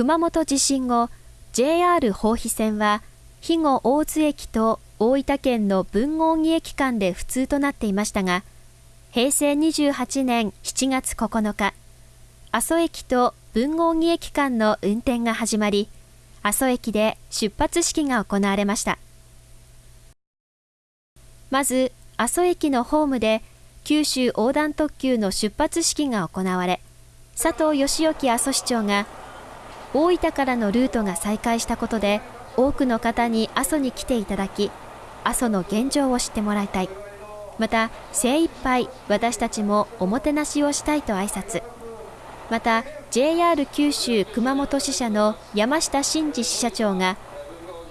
熊本地震後 JR 豊肥線は肥後大津駅と大分県の豊後木駅間で不通となっていましたが平成28年7月9日阿蘇駅と豊後木駅間の運転が始まり阿蘇駅で出発式が行われました。まず阿蘇駅のホームで九州横断特急の出発式が行われ佐藤義興阿蘇市長が大分からのルートが再開したことで多くの方に阿蘇に来ていただき阿蘇の現状を知ってもらいたい。また精一杯私たちもおもてなしをしたいと挨拶。また JR 九州熊本支社の山下真司支社長が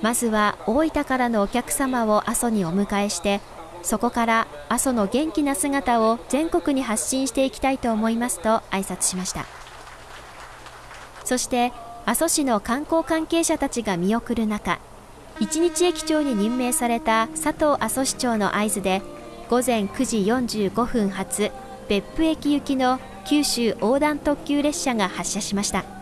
まずは大分からのお客様を阿蘇にお迎えしてそこから阿蘇の元気な姿を全国に発信していきたいと思いますと挨拶しました。そして阿蘇市の観光関係者たちが見送る中一日駅長に任命された佐藤阿蘇市長の合図で午前9時45分発別府駅行きの九州横断特急列車が発車しました。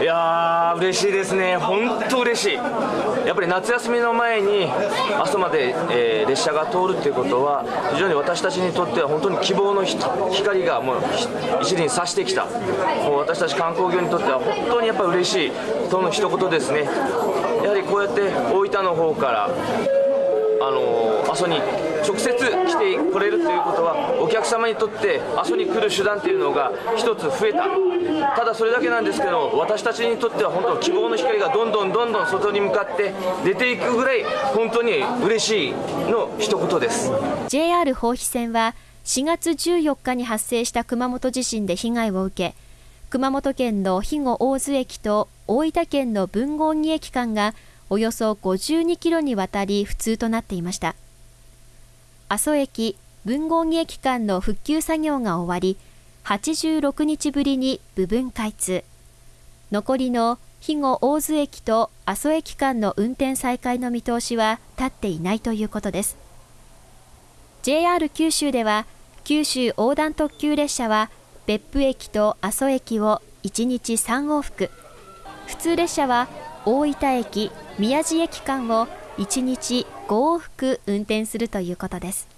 いやー嬉しいですね、本当嬉しい、やっぱり夏休みの前に阿蘇まで、えー、列車が通るということは、非常に私たちにとっては本当に希望の光がもう一輪差してきた、もう私たち観光業にとっては本当にやっぱり嬉しいとの一言ですね、やはりこうやって大分の方から、あの阿蘇に直接来てこれるということはお客様にとって阿蘇に来る手段というのが一つ増えた。ただそれだけなんですけど私たちにとっては本当希望の光がどんどんどんどん外に向かって出ていくぐらい本当に嬉しいの一言です。JR 豊肥線は4月14日に発生した熊本地震で被害を受け熊本県の肥後大津駅と大分県の豊後木駅間がおよそ52キロにわたり不通となっていました。阿蘇駅豊後木駅間の復旧作業が終わり86日ぶりに部分開通。残りの肥後大津駅と阿蘇駅間の運転再開の見通しは立っていないということです。JR 九州では九州横断特急列車は別府駅と阿蘇駅を1日3往復。普通列車は大分駅宮地駅間を1日5往復運転するということです。